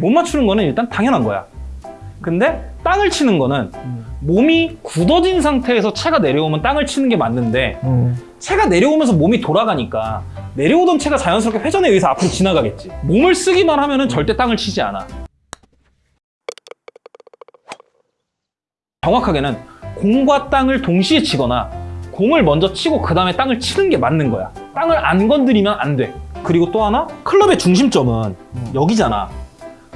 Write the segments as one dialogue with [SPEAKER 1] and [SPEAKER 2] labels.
[SPEAKER 1] 못 맞추는 거는 일단 당연한 거야. 근데 땅을 치는 거는
[SPEAKER 2] 음.
[SPEAKER 1] 몸이 굳어진 상태에서 채가 내려오면 땅을 치는 게 맞는데
[SPEAKER 2] 음.
[SPEAKER 1] 채가 내려오면서 몸이 돌아가니까 내려오던 채가 자연스럽게 회전에 의해서 앞으로 지나가겠지. 몸을 쓰기만 하면 은 절대 땅을 치지 않아. 정확하게는 공과 땅을 동시에 치거나 공을 먼저 치고 그 다음에 땅을 치는 게 맞는 거야. 땅을 안 건드리면 안 돼. 그리고 또 하나 클럽의 중심점은 여기잖아.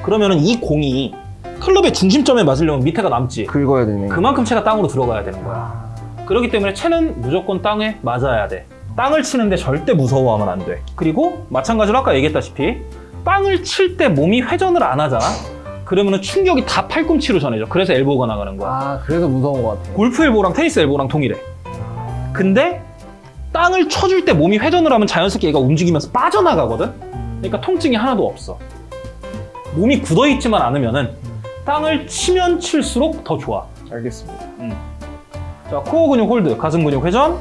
[SPEAKER 1] 그러면은 이 공이 클럽의 중심점에 맞으려면 밑에가 남지.
[SPEAKER 2] 긁어야 되네.
[SPEAKER 1] 그만큼 채가 땅으로 들어가야 되는 거야.
[SPEAKER 2] 아,
[SPEAKER 1] 그렇기 때문에 채는 무조건 땅에 맞아야 돼. 땅을 치는데 절대 무서워하면 안 돼. 그리고 마찬가지로 아까 얘기했다시피 땅을 칠 때 몸이 회전을 안 하잖아. 그러면 충격이 다 팔꿈치로 전해져. 그래서 엘보가 나가는 거야.
[SPEAKER 2] 아, 그래서 무서운 것 같아.
[SPEAKER 1] 골프 엘보랑 테니스 엘보랑 동일해. 근데 땅을 쳐줄 때 몸이 회전을 하면 자연스럽게 얘가 움직이면서 빠져나가거든. 그러니까 통증이 하나도 없어. 몸이 굳어 있지만 않으면 은 땅을 치면 칠수록 더 좋아.
[SPEAKER 2] 알겠습니다.
[SPEAKER 1] 자, 코어 근육 hold, 가슴 근육 회전.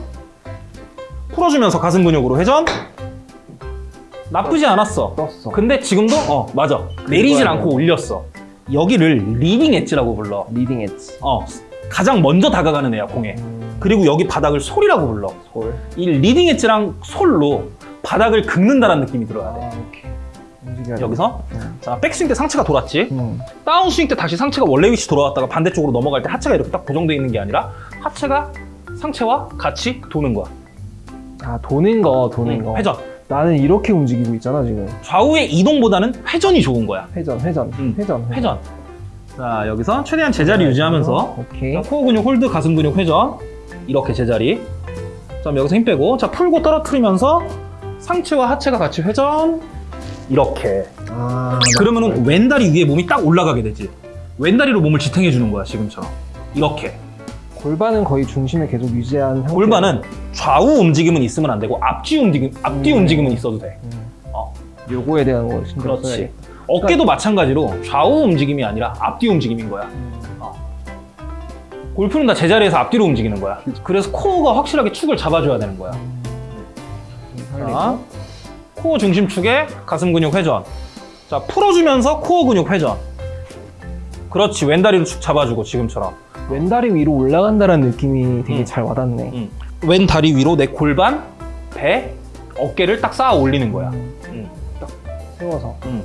[SPEAKER 1] 풀어주면서 가슴 근육으로 회전. 나쁘지 않았어.
[SPEAKER 2] 떴어.
[SPEAKER 1] 근데 지금도 어 맞아. 내리질. 않고 올렸어. 여기를 leading edge라고 불러.
[SPEAKER 2] leading edge.
[SPEAKER 1] 어 가장 먼저 다가가는 애야 공에.
[SPEAKER 2] 음,
[SPEAKER 1] 그리고 여기 바닥을 sole이라고 불러.
[SPEAKER 2] sole.
[SPEAKER 1] 이 leading edge랑 sole로 바닥을 긁는다는 느낌이 들어야 돼.
[SPEAKER 2] 아,
[SPEAKER 1] 여기서
[SPEAKER 2] 돼. 음.
[SPEAKER 1] 자 백스윙 때 상체가 돌았지.
[SPEAKER 2] 음.
[SPEAKER 1] 다운스윙 때 다시 상체가 원래 위치 돌아왔다가 반대쪽으로 넘어갈 때 하체가 이렇게 딱 고정되어 있는 게 아니라 하체가 상체와 같이 도는 거야.
[SPEAKER 2] 아, 도는 거, 도는
[SPEAKER 1] 응,
[SPEAKER 2] 거.
[SPEAKER 1] 회전.
[SPEAKER 2] 나는 이렇게 움직이고 있잖아, 지금.
[SPEAKER 1] 좌우의 이동보다는 회전이 좋은 거야.
[SPEAKER 2] 회전, 회전,
[SPEAKER 1] 음,
[SPEAKER 2] 회전,
[SPEAKER 1] 회전. 자 여기서 최대한 제자리 유지하면서
[SPEAKER 2] 오케이.
[SPEAKER 1] 자, 코어 근육 hold, 가슴 근육 회전. 이렇게 제자리. 자 여기서 힘 빼고 자 풀고 떨어뜨리면서 상체와 하체가 같이 회전. 이렇게.
[SPEAKER 2] 아,
[SPEAKER 1] 그러면은 왼다리 위에 몸이 딱 올라가게 되지. 왼다리로 몸을 지탱해 주는 거야 지금처럼. 이렇게.
[SPEAKER 2] 골반은 거의 중심에 계속 유지한 상태.
[SPEAKER 1] 골반은 좌우 움직임은 있으면 안 되고 앞뒤 움직임, 앞뒤
[SPEAKER 2] 음.
[SPEAKER 1] 움직임은 있어도 돼.
[SPEAKER 2] 음.
[SPEAKER 1] 어.
[SPEAKER 2] 요거에 대한 거 신경
[SPEAKER 1] 그렇지.
[SPEAKER 2] 써야겠다.
[SPEAKER 1] 어깨도 마찬가지로 좌우 움직임이 아니라 앞뒤 움직임인 거야.
[SPEAKER 2] 음.
[SPEAKER 1] 골프는 다 제자리에서 앞뒤로 움직이는 거야. 그래서 코어가 확실하게 축을 잡아줘야 되는 거야. 자, 코어 중심축에 가슴 근육 회전. 자, 풀어주면서 코어 근육 회전. 그렇지, 왼다리로 축 잡아주고 지금처럼.
[SPEAKER 2] 왼다리 위로 올라간다는 느낌이 되게
[SPEAKER 1] 음.
[SPEAKER 2] 잘 와닿네.
[SPEAKER 1] 응. 왼 다리 위로 내 골반, 배, 어깨를 딱 쌓아 올리는 거야.
[SPEAKER 2] 음.
[SPEAKER 1] 응.
[SPEAKER 2] 세워서.
[SPEAKER 1] 응.